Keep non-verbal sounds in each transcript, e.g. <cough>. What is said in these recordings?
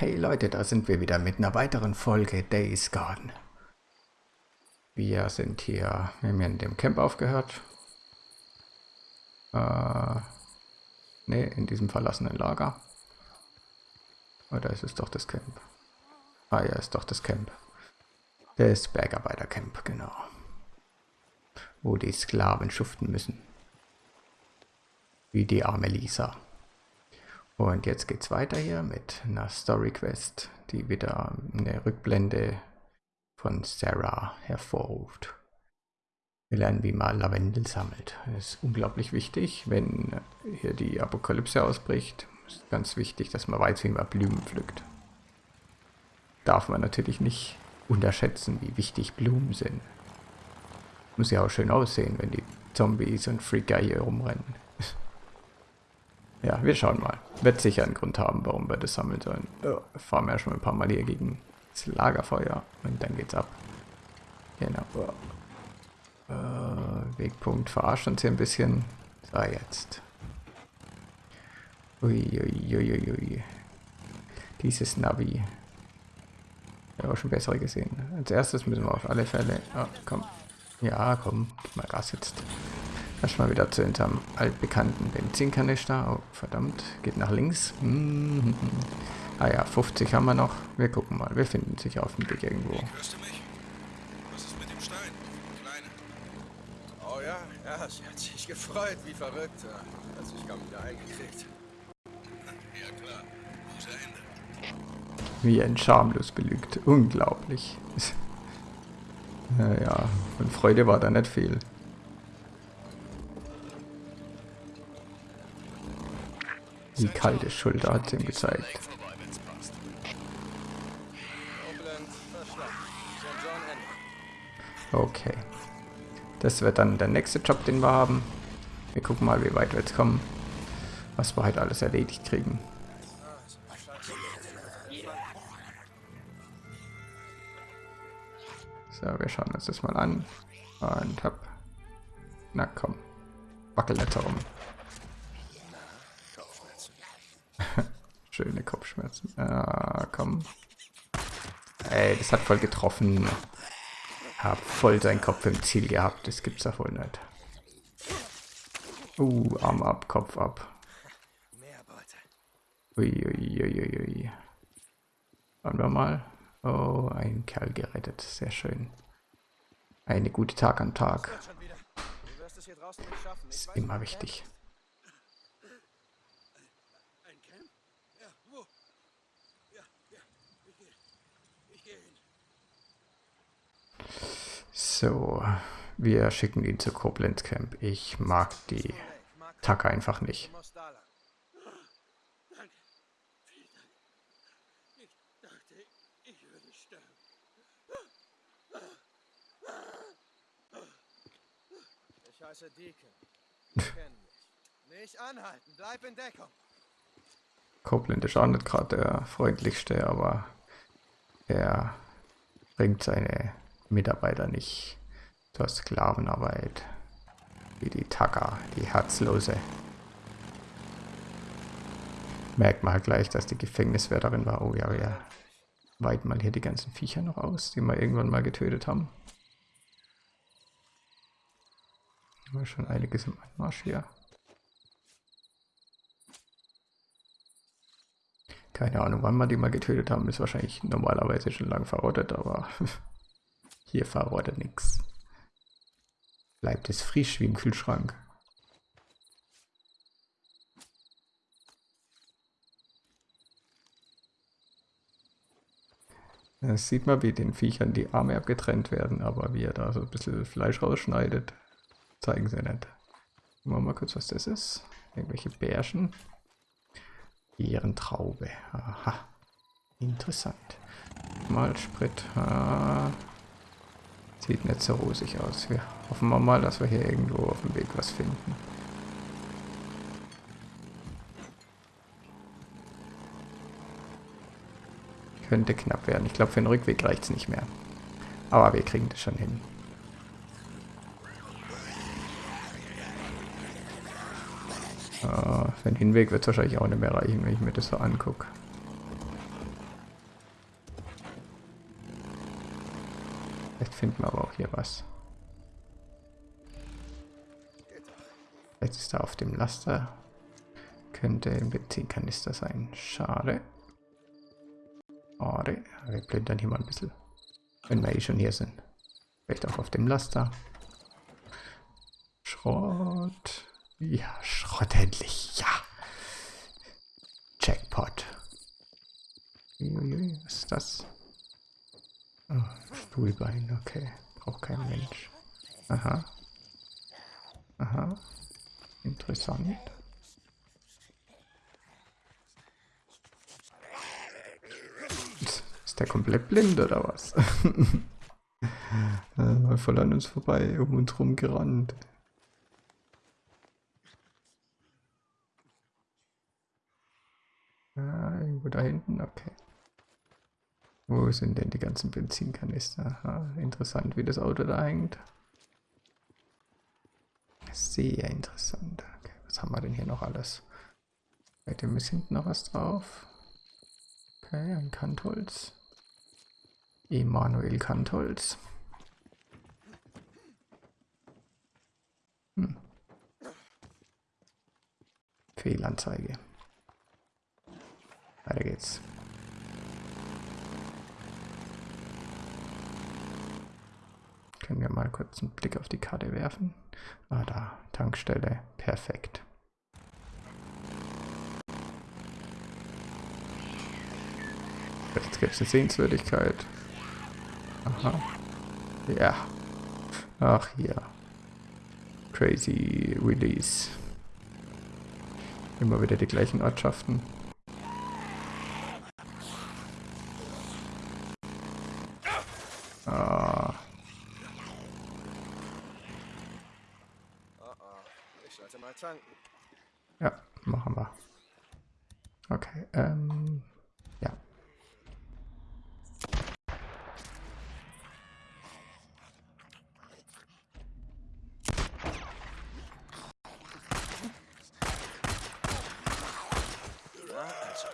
Hey Leute, da sind wir wieder mit einer weiteren Folge Days Garden. Wir sind hier, wir haben hier in dem Camp aufgehört. Äh, ne, in diesem verlassenen Lager. Oder ist es doch das Camp? Ah ja, ist doch das Camp. Das Bergarbeitercamp, genau. Wo die Sklaven schuften müssen. Wie die arme Lisa. Und jetzt geht's weiter hier mit einer Story Quest, die wieder eine Rückblende von Sarah hervorruft. Wir lernen, wie man Lavendel sammelt. Das ist unglaublich wichtig, wenn hier die Apokalypse ausbricht. Ist ganz wichtig, dass man weiß, wie man Blumen pflückt. Darf man natürlich nicht unterschätzen, wie wichtig Blumen sind. Muss ja auch schön aussehen, wenn die Zombies und Freaker hier rumrennen. Ja, wir schauen mal. Wird sicher einen Grund haben, warum wir das sammeln sollen. Ja, fahren wir ja schon ein paar Mal hier gegen das Lagerfeuer und dann geht's ab. Genau. Äh, Wegpunkt verarscht uns hier ein bisschen. So, jetzt. Uiuiuiui. Ui, ui. Dieses Navi. Ich habe auch schon bessere gesehen. Als erstes müssen wir auf alle Fälle... Oh, komm. Ja, komm. Gib mal Gas jetzt. Erstmal wieder zu unserem altbekannten Benzinkanister. Oh, verdammt. Geht nach links. Mm -hmm. Ah ja, 50 haben wir noch. Wir gucken mal. Wir finden sich auf dem Weg irgendwo. Hörst du mich? Was ist mit dem Stein? Kleine. Oh ja, ja, sie hat sich gefreut, wie verrückt. Hat sich kaum wieder eingekriegt. <laughs> Ja klar. Guter Ende. Wie ein schamlos belügt. Unglaublich. <laughs> naja, von Freude war da nicht viel. Die kalte Schulter hat ihm gezeigt. Okay. Das wird dann der nächste Job, den wir haben. Wir gucken mal, wie weit wir jetzt kommen. Was wir halt alles erledigt kriegen. So, wir schauen uns das mal an. Und hopp. Na komm. Wackel nicht herum. Schöne Kopfschmerzen. Ah, komm. Ey, das hat voll getroffen. Hab voll seinen Kopf im Ziel gehabt. Das gibt's ja wohl nicht. Uh, Arm ab, Kopf ab. Uiuiuiui. Ui, ui, ui. Schauen wir mal. Oh, ein Kerl gerettet. Sehr schön. Eine gute Tag am Tag. Ist immer wichtig. So, wir schicken ihn zu Koblenz Camp. Ich mag die Tacke einfach nicht. Ich heiße Deacon. Nicht anhalten, bleib in Deckung. Copeland ist auch nicht gerade der freundlichste, aber er bringt seine Mitarbeiter nicht zur Sklavenarbeit. Wie die Tacker, die Herzlose. Merkt man halt gleich, dass die Gefängniswärterin war. Oh ja, ja. Weiten mal hier die ganzen Viecher noch aus, die wir irgendwann mal getötet haben. Haben wir schon einiges im Anmarsch hier. Keine Ahnung, wann wir die mal getötet haben, ist wahrscheinlich normalerweise schon lang verrottet, aber <laughs> Hier verrottet nichts. Bleibt es frisch wie im Kühlschrank. Das sieht man, wie den Viechern die Arme abgetrennt werden, aber wie er da so ein bisschen Fleisch rausschneidet, zeigen sie nicht. Gucken wir mal kurz, was das ist. Irgendwelche Bärchen. Ehrentraube. Aha. Interessant. Mal Sprit. Ah. Sieht nicht so rosig aus. Wir hoffen wir mal, dass wir hier irgendwo auf dem Weg was finden. Könnte knapp werden. Ich glaube, für den Rückweg reicht es nicht mehr. Aber wir kriegen das schon hin. Uh, für den Hinweg wird es wahrscheinlich auch nicht mehr reichen, wenn ich mir das so angucke. Finden wir aber auch hier was. Jetzt ist er auf dem Laster. Könnte ein Benzinkanister sein. Schade. Schade. Wir plündern hier mal ein bisschen. Wenn wir eh schon hier sind. Vielleicht auch auf dem Laster. Schrott. Ja, Schrott endlich. Ja. Jackpot. Was ist das? Oh, Stuhlbein, okay. Braucht kein Mensch. Aha. Aha. Interessant. Ist der komplett blind oder was? <laughs> Mal voll an uns vorbei, um uns rum gerannt. Ah, irgendwo da hinten, okay. Wo sind denn die ganzen Benzinkanister? Ah, interessant, wie das Auto da hängt. Sehr interessant. Okay, was haben wir denn hier noch alles? Bei dem ist hinten noch was drauf. Okay, ein Kantholz. Emanuel Kantholz. Hm. Fehlanzeige. Weiter geht's. Können wir mal kurz einen Blick auf die Karte werfen? Ah, da, Tankstelle, perfekt. Jetzt gibt es eine Sehenswürdigkeit. Aha. Ja. Ach ja. Crazy Release. Immer wieder die gleichen Ortschaften. Ah, Oh oh, ich sollte mal tanken. ja, machen wir. Okay, ähm, ja. Na, also.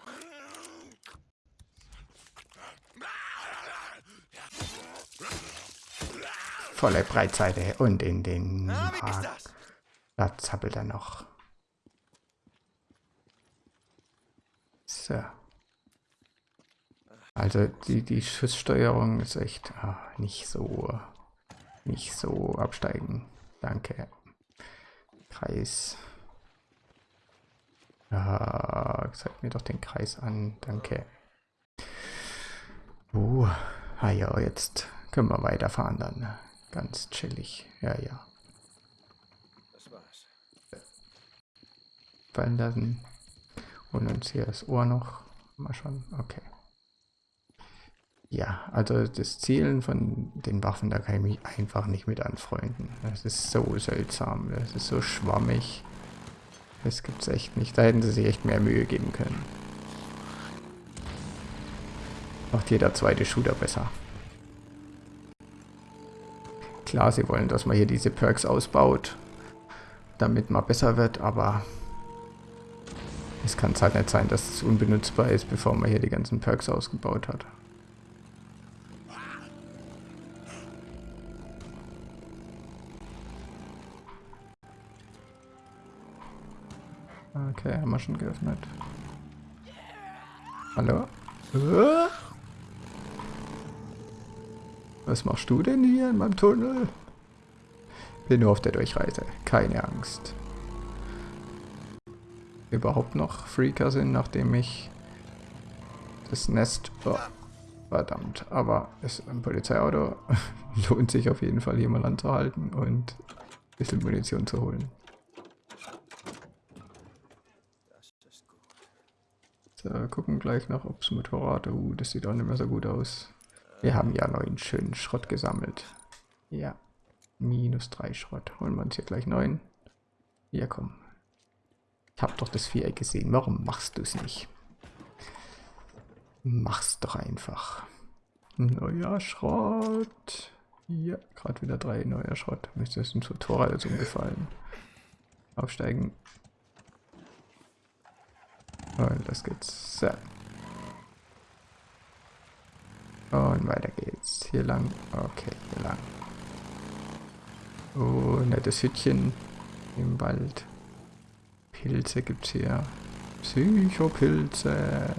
Volle Breitseite und in den Na, das? Da zappelt er noch. So. Also die, die Schusssteuerung ist echt ah, nicht so nicht so absteigen. Danke. Kreis. Ja, zeig mir doch den Kreis an. Danke. Uh, ah ja, jetzt können wir weiterfahren dann. Ganz chillig. Ja, ja. Das war's. fallen lassen. Und uns hier das Ohr noch. Mal schon. Okay. Ja, also das Zielen von den Waffen, da kann ich mich einfach nicht mit anfreunden. Das ist so seltsam. Das ist so schwammig. Das gibt's echt nicht. Da hätten sie sich echt mehr Mühe geben können. Macht jeder zweite Shooter besser. Klar, sie wollen, dass man hier diese Perks ausbaut, damit man besser wird, aber es kann halt nicht sein, dass es unbenutzbar ist, bevor man hier die ganzen Perks ausgebaut hat. Okay, haben wir schon geöffnet. Hallo? Äh? Was machst du denn hier in meinem Tunnel? Bin nur auf der Durchreise. Keine Angst überhaupt noch Freaker sind, nachdem ich das Nest... Oh, verdammt, aber ist ein Polizeiauto. <laughs> Lohnt sich auf jeden Fall hier mal anzuhalten und ein bisschen Munition zu holen. So, gucken gleich noch, ob das Motorrad... Uh, das sieht auch nicht mehr so gut aus. Wir haben ja neuen schönen Schrott gesammelt. Ja, minus drei Schrott. Holen wir uns hier gleich neuen. Ja, komm. Ich hab doch das Viereck gesehen. Warum machst du es nicht? Mach's doch einfach. Neuer Schrott. Ja, gerade wieder drei neuer Schrott. Müsste es ins Motorrad jetzt umgefallen. Aufsteigen. Und das geht's. So. Und weiter geht's. Hier lang. Okay, hier lang. Oh, nettes Hütchen im Wald. Pilze gibt's hier. Psychopilze.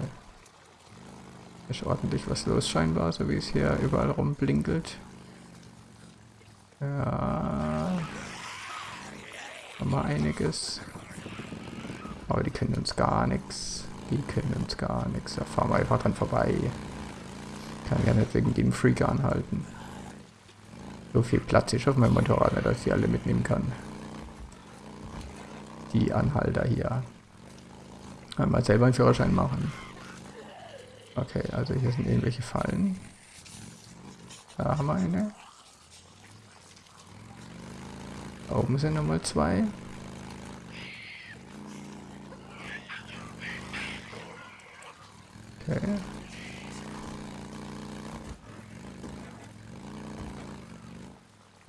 Ist ordentlich was los scheinbar, so wie es hier überall rumblinkelt. Ja. Haben wir einiges. Aber die können uns gar nichts. Die können uns gar nichts. Da fahren wir einfach dran vorbei. Kann ja nicht wegen dem Freak anhalten. So viel Platz ist auf meinem Motorrad, nicht, dass ich die alle mitnehmen kann. Die Anhalter hier. Einmal selber einen Führerschein machen. Okay, also hier sind irgendwelche Fallen. Da haben wir eine. Da oben sind nochmal zwei. Okay.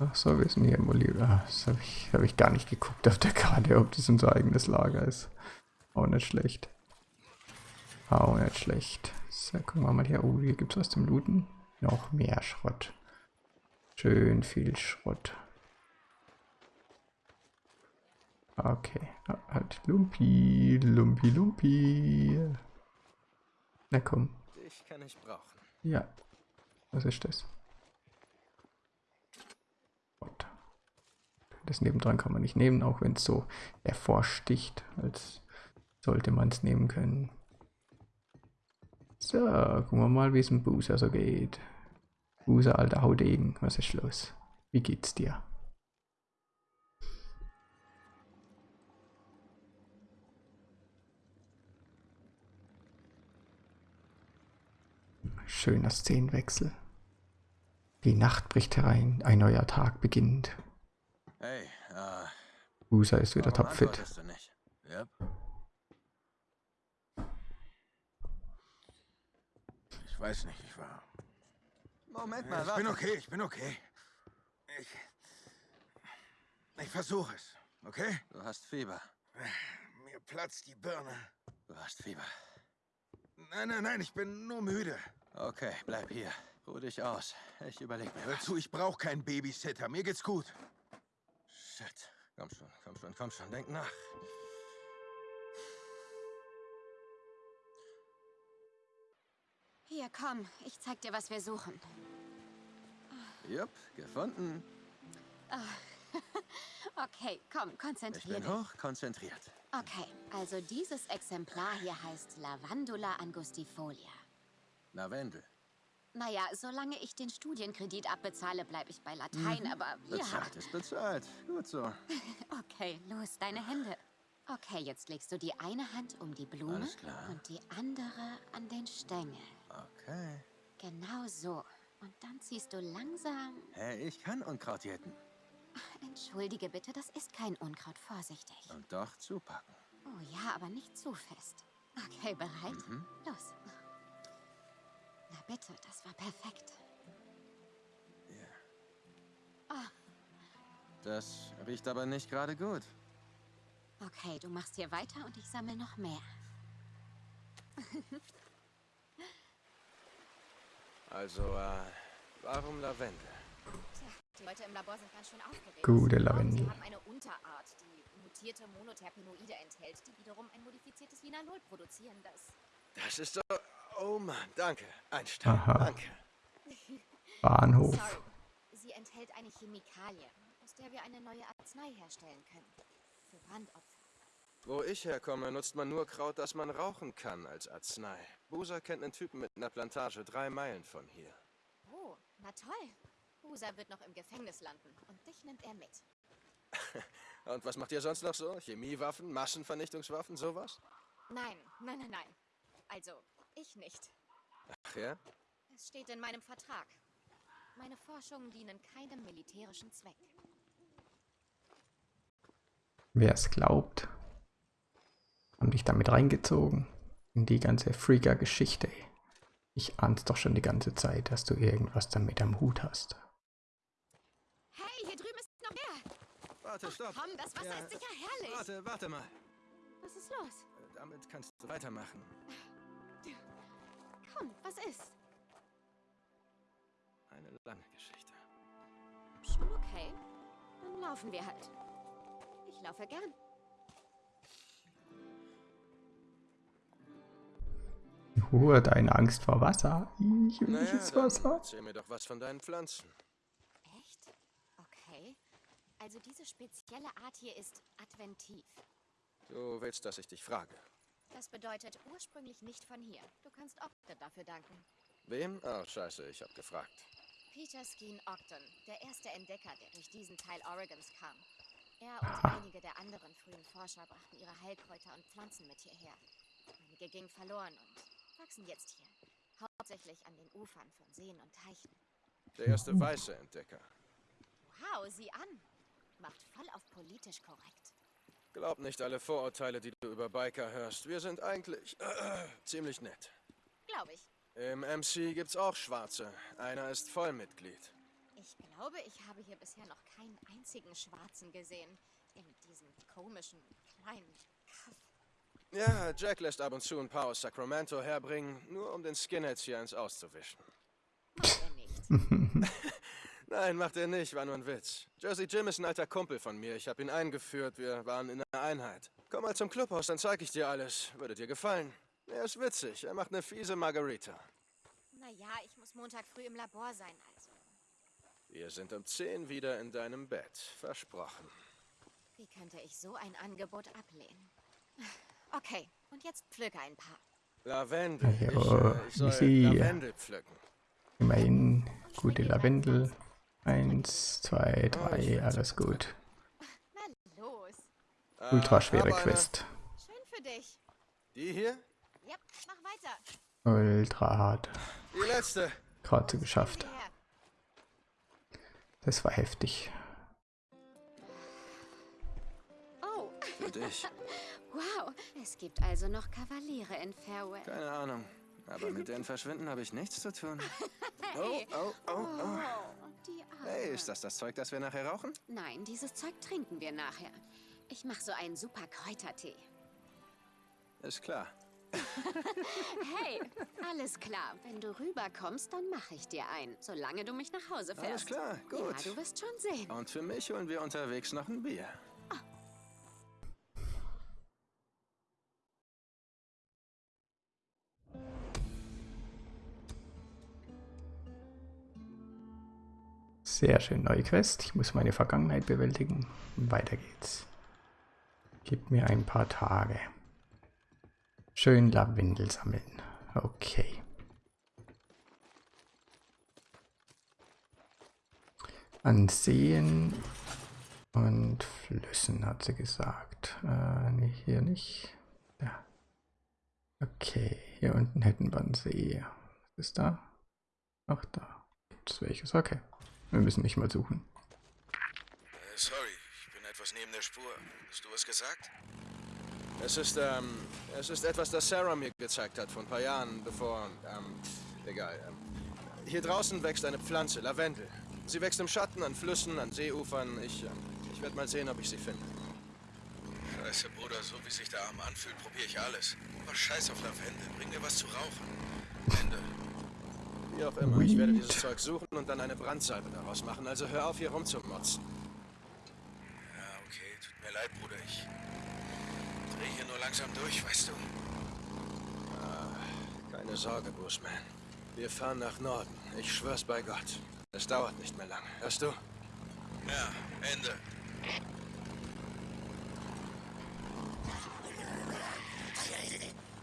Ach so, wir sind hier im Oliver. Das habe ich, hab ich gar nicht geguckt auf der Karte, ob das unser eigenes Lager ist. Auch nicht schlecht. Auch nicht schlecht. So, gucken wir mal hier. Oh, hier gibt es was zum Looten. Noch mehr Schrott. Schön viel Schrott. Okay. Ah, Halt Lumpi, Lumpi, Lumpi. Na komm. Dich kann ich brauchen. Ja. Was ist das? Gott. Das nebendran kann man nicht nehmen, auch wenn es so hervorsticht, als sollte man es nehmen können. So, gucken wir mal, wie es im Buser so geht. Buser, alter Haudegen, was ist los? Wie geht's dir? Schöner Szenenwechsel. Die Nacht bricht herein, ein neuer Tag beginnt. Hey, äh, Buser ist wieder topfit. Yep. Ich weiß nicht, ich war. Moment mal, Ich bin warte. okay, ich bin okay. Ich. Ich versuche es, okay? Du hast Fieber. Mir platzt die Birne. Du hast Fieber. Nein, nein, nein, ich bin nur müde. Okay, bleib hier. Ruh dich aus. Ich überleg mir Hör zu, ich brauche keinen Babysitter. Mir geht's gut. Shit. Komm schon, komm schon, komm schon. Denk nach. Hier, komm. Ich zeig dir, was wir suchen. Jupp, gefunden. <laughs> Okay, komm, Ich konzentrier bin dich. hoch konzentriert. Okay, also dieses Exemplar hier heißt Lavandula angustifolia. Lavendel. Naja, solange ich den Studienkredit abbezahle, bleibe ich bei Latein, aber ja. Bezahlt ist bezahlt. Gut so. <laughs> Okay, los, deine Hände. Okay, jetzt legst du die eine Hand um die Blume und die andere an den Stängel. Okay. Genau so. Und dann ziehst du langsam. Hey, ich kann Unkraut jäten. Entschuldige bitte, das ist kein Unkraut. Vorsichtig. Und doch zupacken. Oh ja, aber nicht zu fest. Okay, bereit? Mhm. Los. Na bitte, das war perfekt. Das riecht aber nicht gerade gut. Okay, du machst hier weiter und ich sammle noch mehr. <laughs> Also, äh, warum Lavendel? Tja, die Leute im Labor sind ganz schön aufgeregt. Gute Sie Lavendel. haben eine Unterart, die mutierte Monoterpenoide enthält, die wiederum ein modifiziertes Linalol produzieren, das... Das ist so. Oh Mann, danke. Einstein. Aha. Danke. <laughs> Bahnhof. Sorry. Sie enthält eine Chemikalie, aus der wir eine neue Arznei herstellen können. Für Brandopfer. Wo ich herkomme, nutzt man nur Kraut, das man rauchen kann, als Arznei. Busa kennt einen Typen mit einer Plantage drei Meilen von hier. Oh, na toll. Busa wird noch im Gefängnis landen und dich nimmt er mit. <laughs> Und was macht ihr sonst noch so? Chemiewaffen, Massenvernichtungswaffen, sowas? Nein, nein, nein, nein. Also, ich nicht. Ach ja? Es steht in meinem Vertrag. Meine Forschungen dienen keinem militärischen Zweck. Wer es glaubt, haben dich damit reingezogen in die ganze Freaker-Geschichte. Ich ahn's doch schon die ganze Zeit, dass du irgendwas damit am Hut hast. Hey, hier drüben ist noch mehr. Warte, stopp. Komm, das Wasser Ja, ist sicher herrlich. Warte, warte mal. Was ist los? Damit kannst du weitermachen. Komm, was ist? eine lange Geschichte. Schon okay. Dann laufen wir halt. Ich laufe gern. Ruhe, deine Angst vor Wasser. Ich will Naja, ins dann Wasser. erzähl mir doch was von deinen Pflanzen. Echt? Okay. Also diese spezielle Art hier ist adventiv. Du willst, dass ich dich frage. Das bedeutet ursprünglich nicht von hier. Du kannst Ogden dafür danken. Wem? Oh, scheiße, ich hab gefragt. Peter Skeen Ogden, der erste Entdecker, der durch diesen Teil Oregons kam. Er und einige der anderen frühen Forscher brachten ihre Heilkräuter und Pflanzen mit hierher. Einige gingen verloren und wachsen jetzt hier. Hauptsächlich an den Ufern von Seen und Teichen. Der erste weiße Entdecker. Wow, sieh an. Macht voll auf politisch korrekt. Glaub nicht alle Vorurteile, die du über Biker hörst. Wir sind eigentlich äh, <clears throat> ziemlich nett. Glaube ich. Im MC gibt's auch Schwarze. Einer ist Vollmitglied. Ich glaube, ich habe hier bisher noch keinen einzigen Schwarzen gesehen. In diesem komischen, kleinen Kaff. Ja, Jack lässt ab und zu ein paar aus Sacramento herbringen, nur um den Skinheads hier eins auszuwischen. Macht er nicht. <laughs> Nein, macht er nicht, war nur ein Witz. Jersey Jim ist ein alter Kumpel von mir. Ich habe ihn eingeführt, wir waren in einer Einheit. Komm mal zum Clubhaus, dann zeig ich dir alles. Würde dir gefallen. Er ist witzig, er macht eine fiese Margarita. Naja, ich muss Montag früh im Labor sein, also. Wir sind um 10 wieder in deinem Bett. Versprochen. Wie könnte ich so ein Angebot ablehnen? <laughs> Okay, und jetzt pflücke ein paar. Lavendel. Ich, Ja, äh, ich soll. Lavendel pflücken. Immerhin gute Lavendel. Eins, zwei, drei, alles gut. Na los. Äh, Ultra schwere hab eine. Quest. Schön für dich. Die hier? Ja, mach weiter. Ultra hart. Die letzte. Gerade so geschafft. Das war heftig. Oh, Für dich. <laughs> wow. Es gibt also noch Kavaliere in Farewell. Keine Ahnung. Aber mit denen verschwinden habe ich nichts zu tun. Oh, <laughs> Hey. oh, oh, oh. Oh. Hey, ist das das Zeug, das wir nachher rauchen? Nein, dieses Zeug trinken wir nachher. Ich mache so einen super Kräutertee. Ist klar. <laughs> Hey, alles klar. Wenn du rüberkommst, dann mache ich dir einen, solange du mich nach Hause fährst. Alles klar, Ja, gut. du wirst schon sehen. Und für mich holen wir unterwegs noch ein Bier. Sehr schön, neue Quest. Ich muss meine Vergangenheit bewältigen. Weiter geht's. Gib mir ein paar Tage. Schön Lavendel sammeln. Okay. An Seen und Flüssen hat sie gesagt. Äh, hier nicht. Ja. Okay, hier unten hätten wir einen See. Was ist da? Ach, da. Gibt es welches? Okay. Wir müssen nicht mal suchen. Äh, sorry, ich bin etwas neben der Spur. Hast du was gesagt? Es ist, ähm, es ist etwas, das Sarah mir gezeigt hat vor ein paar Jahren, bevor, ähm, egal. Ähm, hier draußen wächst eine Pflanze, Lavendel. Sie wächst im Schatten, an Flüssen, an Seeufern. Ich, ähm, ich werde mal sehen, ob ich sie finde. Scheiße, Bruder, so wie sich der Arm anfühlt, probiere ich alles. Aber scheiß auf Lavendel, bring mir was zu rauchen. Ende. Wie auch immer, ich werde dieses Zeug suchen und dann eine Brandsalbe daraus machen. Also hör auf, hier rumzumotzen. Ja, okay, tut mir leid, Bruder, ich dreh hier nur langsam durch, weißt du? Keine Sorge, Bushman. Wir fahren nach Norden. Ich schwör's bei Gott. Es dauert nicht mehr lange. Hörst du? Ja, Ende.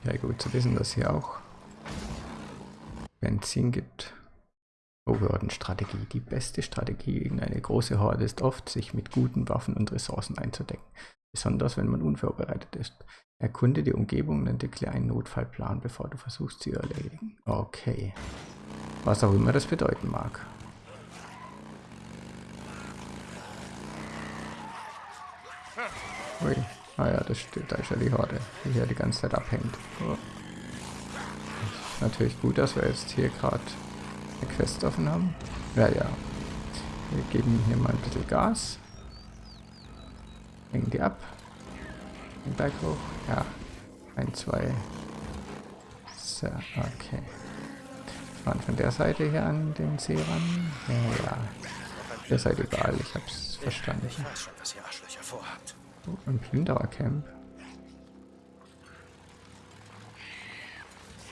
Ja, gut zu wissen, dass hier auch Benzin gibt. Overhordenstrategie. Die beste Strategie gegen eine große Horde ist oft, sich mit guten Waffen und Ressourcen einzudecken. Besonders wenn man unvorbereitet ist. Erkunde die Umgebung und entwickle einen Notfallplan, bevor du versuchst, sie zu erledigen. Okay. Was auch immer das bedeuten mag. Ui. Ah ja, das steht, da ist ja die Horde, die hier die ganze Zeit abhängt. Oh. Natürlich gut, dass wir jetzt hier gerade eine Quest offen haben. Ja, ja. Wir geben hier mal ein bisschen Gas. Hängen die ab. Den Berg hoch. Ja. Ein, zwei. So, okay. fahren von der Seite hier an den See ran. Ja, ja. Ihr seid überall, ich hab's verstanden. Ich weiß schon, was ihr Arschlöcher vorhabt. Oh, ein Plünderercamp.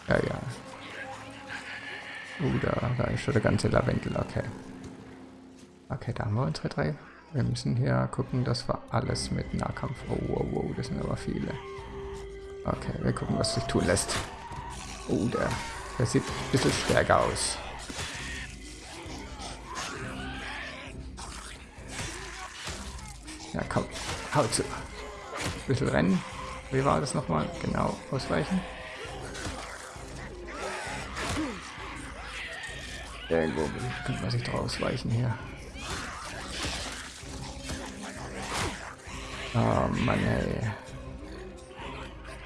Ja, ja. Oh, da, da ist schon der ganze Lavendel, okay. Okay, da haben wir unsere drei. Wir müssen hier gucken, dass wir alles mit Nahkampf... Oh, wow, wow, das sind aber viele. Okay, wir gucken, was sich tun lässt. Oh, der, der sieht ein bisschen stärker aus. Ja, komm, hau zu. Ein bisschen rennen. Wie war das nochmal? Genau, ausweichen. Irgendwo könnte man sich drauf ausweichen hier. Oh Mann, ey.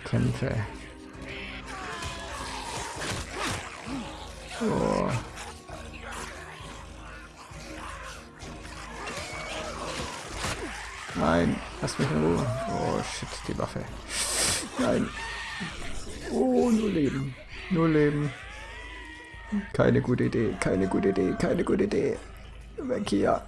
Kämpfe. Oh. Nein, lass mich in Ruhe. Oh shit, die Waffe. Nein. Oh, nur Leben. Nur Leben. Keine gute Idee, keine gute Idee, keine gute Idee. Weg hier.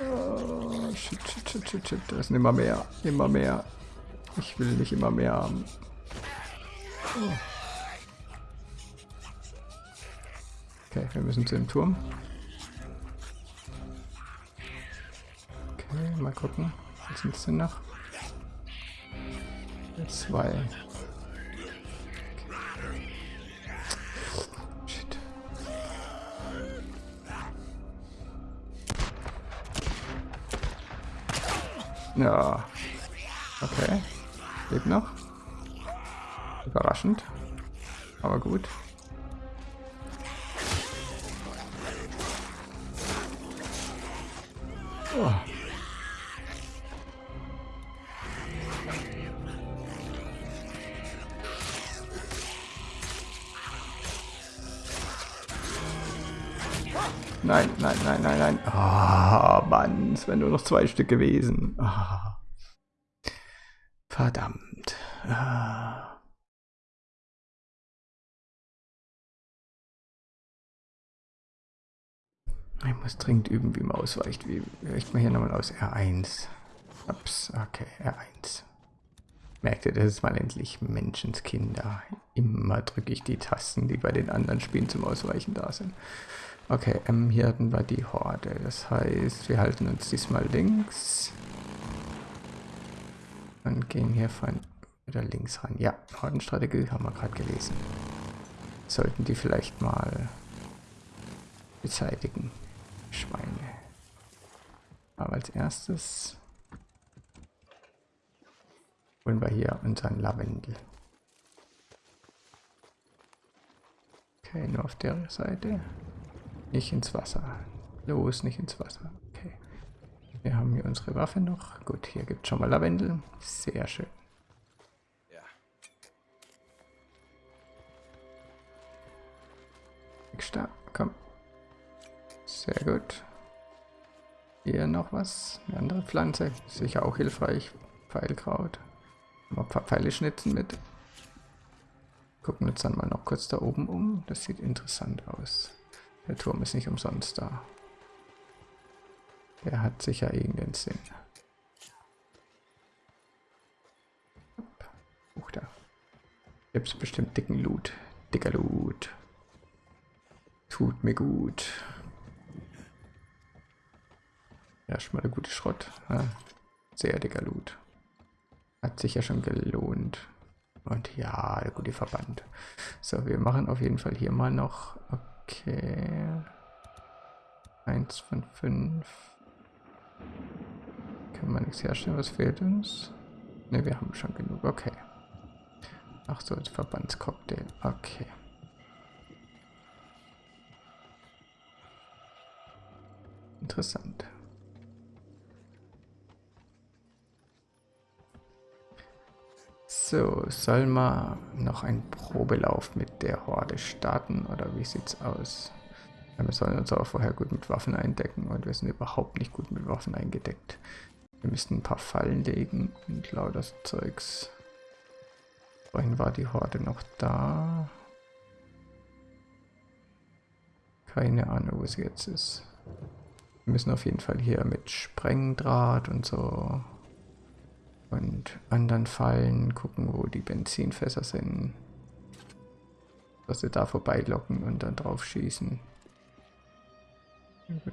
Oh, shit, shit, shit, shit, shit. Da ist immer mehr, immer mehr. Ich will nicht immer mehr haben. Oh. Okay, wir müssen zu dem Turm. Okay, mal gucken. Was sind es denn noch? Zwei. Ja. Okay. Lebt noch. Überraschend. Aber gut. Oh. Nein, nein, nein, nein, nein. Ah, Mann, es wären nur noch zwei Stück gewesen. Ah. Verdammt. Ah. Ich muss dringend üben, wie man ausweicht. Wie weicht man hier nochmal aus? R1. Ups, okay, R1. Merkt ihr, das ist mal endlich Menschenskinder. Immer drücke ich die Tasten, die bei den anderen Spielen zum Ausweichen da sind. Okay, ähm, hier hatten wir die Horde. Das heißt, wir halten uns diesmal links. Und gehen hier von wieder links ran. Ja, Hordenstrategie haben wir gerade gelesen. Sollten die vielleicht mal beseitigen. Schweine. Aber als erstes holen wir hier unseren Lavendel. Okay, nur auf der Seite. Nicht ins Wasser. Los, nicht ins Wasser. Okay. Wir haben hier unsere Waffe noch. Gut, hier gibt es schon mal Lavendel. Sehr schön. Ja. Stark, komm. Sehr gut. Hier noch was. Eine andere Pflanze. Sicher auch hilfreich. Pfeilkraut. Mal ein paar Pfeile schnitzen mit. Gucken uns dann mal noch kurz da oben um. Das sieht interessant aus. Der Turm ist nicht umsonst da. Der hat sicher irgendeinen Sinn. Huch da. Gibt es bestimmt dicken Loot. Dicker Loot. Tut mir gut. Ja, schon mal eine gute Schrott. Ja, sehr dicker Loot. Hat sich ja schon gelohnt. Und ja, der gute Verband. So, wir machen auf jeden Fall hier mal noch. Okay. Eins von fünf. Können wir nichts herstellen? Was fehlt uns? Ne, wir haben schon genug. Okay. Ach so, als Verbandscocktail. Okay. Interessant. So, soll man noch einen Probelauf mit der Horde starten oder wie sieht's aus? Wir sollen uns aber vorher gut mit Waffen eindecken und wir sind überhaupt nicht gut mit Waffen eingedeckt. Wir müssten ein paar Fallen legen und lauter Zeugs. Vorhin war die Horde noch da. Keine Ahnung, wo sie jetzt ist. Wir müssen auf jeden Fall hier mit Sprengdraht und so und anderen Fallen gucken, wo die Benzinfässer sind. Dass sie da vorbeilocken und dann drauf schießen.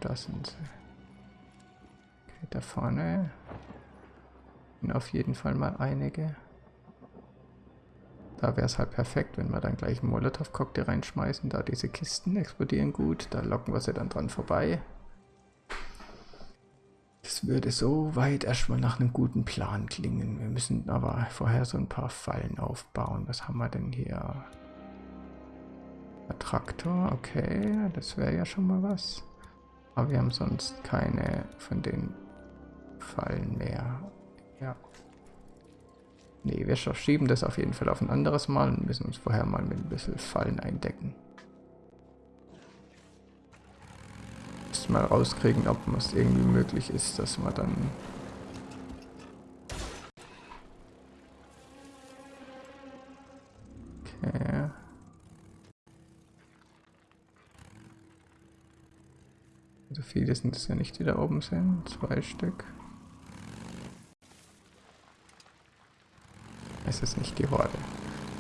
Da sind sie? Okay, da vorne sind auf jeden Fall mal einige. Da wäre es halt perfekt, wenn wir dann gleich einen Molotow-Cocktail reinschmeißen. Da diese Kisten explodieren gut, da locken wir sie dann dran vorbei. Würde so weit erstmal nach einem guten Plan klingen. Wir müssen aber vorher so ein paar Fallen aufbauen. Was haben wir denn hier? Ein Traktor, okay, das wäre ja schon mal was. Aber wir haben sonst keine von den Fallen mehr. Ja. Nee, wir schieben das auf jeden Fall auf ein anderes Mal und müssen uns vorher mal mit ein bisschen Fallen eindecken. Müssen mal rauskriegen, ob es irgendwie möglich ist, dass man dann... Okay. So viele sind es ja nicht, die da oben sind. Zwei Stück. Es ist nicht die Horde.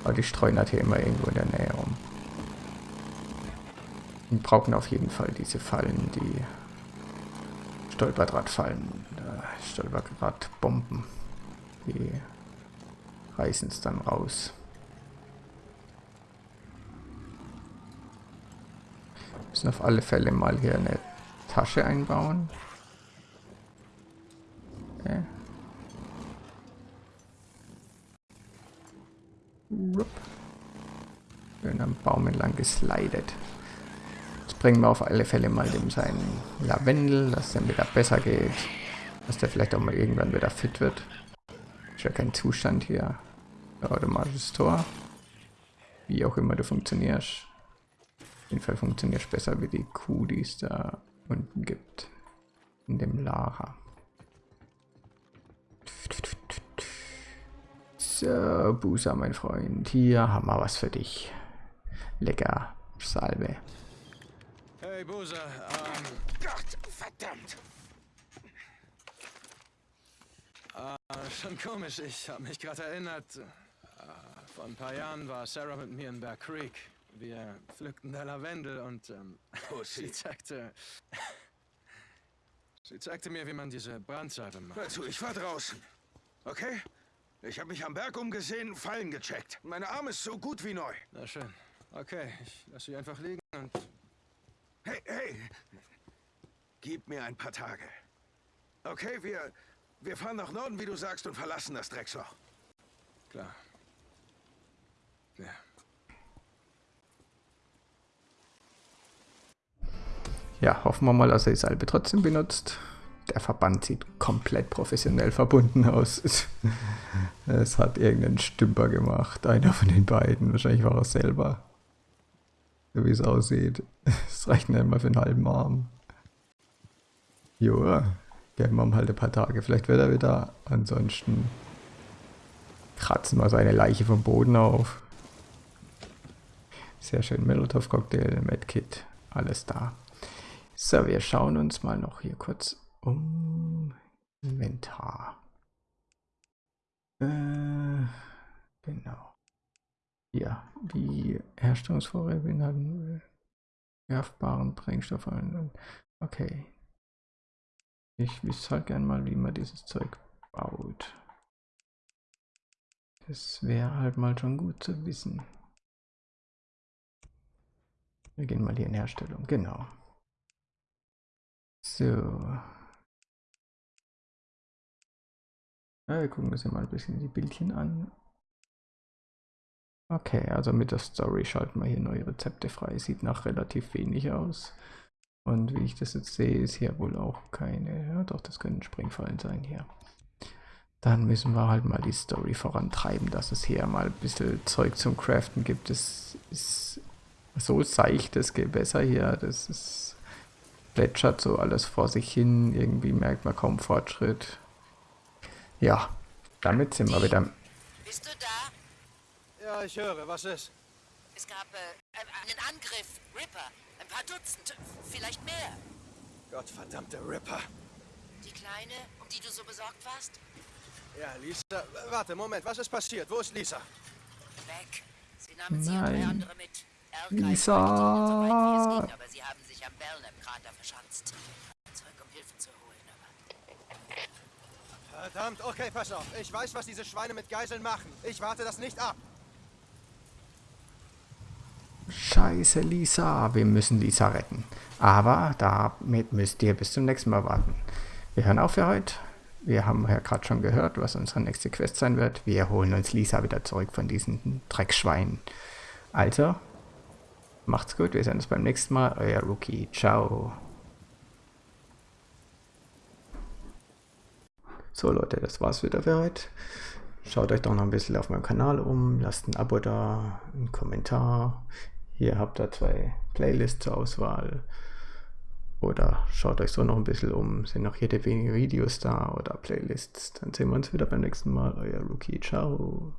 Aber die streuen halt hier immer irgendwo in der Nähe rum. Wir brauchen auf jeden Fall diese Fallen, die Stolperdrahtfallen, Stolperdrahtbomben. Die reißen es dann raus. Wir müssen auf alle Fälle mal hier eine Tasche einbauen. Okay. Schön am Baum entlang geslidet. Bringen wir auf alle Fälle mal dem seinen Lavendel, dass der wieder besser geht. Dass der vielleicht auch mal irgendwann wieder fit wird. Ist ja kein Zustand hier. Automatisches Tor. Wie auch immer du funktionierst. Auf jeden Fall funktionierst besser wie die Kuh, die es da unten gibt. In dem Lager. So, Busa, mein Freund. Hier haben wir was für dich. Lecker. Salbe. Hey, Busa, ähm... Gott, verdammt! Äh, schon komisch, ich habe mich gerade erinnert. Äh, vor ein paar Jahren war Sarah mit mir in Bear Creek. Wir pflückten da Lavendel und ähm, <laughs> sie zeigte... sie zeigte mir, wie man diese Brandsalbe macht. Hör zu, ich war draußen. Okay? Ich habe mich am Berg umgesehen, Fallen gecheckt. Meine Arm ist so gut wie neu. Na schön. Okay, ich lasse sie einfach liegen und... Hey, hey! Gib mir ein paar Tage. Okay, wir, wir fahren nach Norden, wie du sagst, und verlassen das Drecksloch. Klar. Ja. Ja, hoffen wir mal, dass er die Salbe trotzdem benutzt. Der Verband sieht komplett professionell verbunden aus. <laughs> es hat irgendein Stümper gemacht. Einer von den beiden. Wahrscheinlich war er selber. So wie es aussieht. <laughs> Es reicht nicht mal für einen halben Arm. Joa. Geben wir ihm halt ein paar Tage. Vielleicht wird er wieder. Ansonsten kratzen wir seine Leiche vom Boden auf. Sehr schön. Molotov-Cocktail, Medkit. Alles da. So, wir schauen uns mal noch hier kurz um. Inventar. Äh, genau. Ja, die Herstellungsvorräte beinhalten werfbaren Brennstoff. Okay. Ich wüsste halt gern mal, wie man dieses Zeug baut. Das wäre halt mal schon gut zu wissen. Wir gehen mal hier in Herstellung. Genau. So. Ja, wir gucken uns ja mal ein bisschen die Bildchen an. Okay, also mit der Story schalten wir hier neue Rezepte frei. Sieht nach relativ wenig aus. Und wie ich das jetzt sehe, ist hier wohl auch keine... Ja doch, das können Springfallen sein hier. Dann müssen wir halt mal die Story vorantreiben, dass es hier mal ein bisschen Zeug zum Craften gibt. Das ist so seichtes Gewässer hier. Das ist plätschert so alles vor sich hin. Irgendwie merkt man kaum Fortschritt. Ja, damit sind wir wieder... Bist du da? Ja, ich höre. Was ist? Es gab äh, einen Angriff. Ripper. Ein paar Dutzend. Vielleicht mehr. Gottverdammte Ripper. Die Kleine, um die du so besorgt warst? Ja, Lisa. Warte, Moment. Was ist passiert? Wo ist Lisa? Weg. Sie nahmen sie und drei Nein. andere mit. Lisa. so weit wie es ging, aber sie haben sich am Belknap-Krater verschanzt. Zurück, um Hilfe zu holen, aber... Verdammt. Okay, pass auf. Ich weiß, was diese Schweine mit Geiseln machen. Ich warte das nicht ab. Scheiße, Lisa. Wir müssen Lisa retten. Aber damit müsst ihr bis zum nächsten Mal warten. Wir hören auf für heute. Wir haben ja gerade schon gehört, was unsere nächste Quest sein wird. Wir holen uns Lisa wieder zurück von diesen Dreckschweinen. Also, macht's gut. Wir sehen uns beim nächsten Mal. Euer Rookie. Ciao. So Leute, das war's wieder für heute. Schaut euch doch noch ein bisschen auf meinem Kanal um, lasst ein Abo da, einen Kommentar. Hier habt ihr zwei Playlists zur Auswahl. Oder schaut euch so noch ein bisschen um, sind noch jede wenige Videos da oder Playlists. Dann sehen wir uns wieder beim nächsten Mal. Euer Rookie, ciao.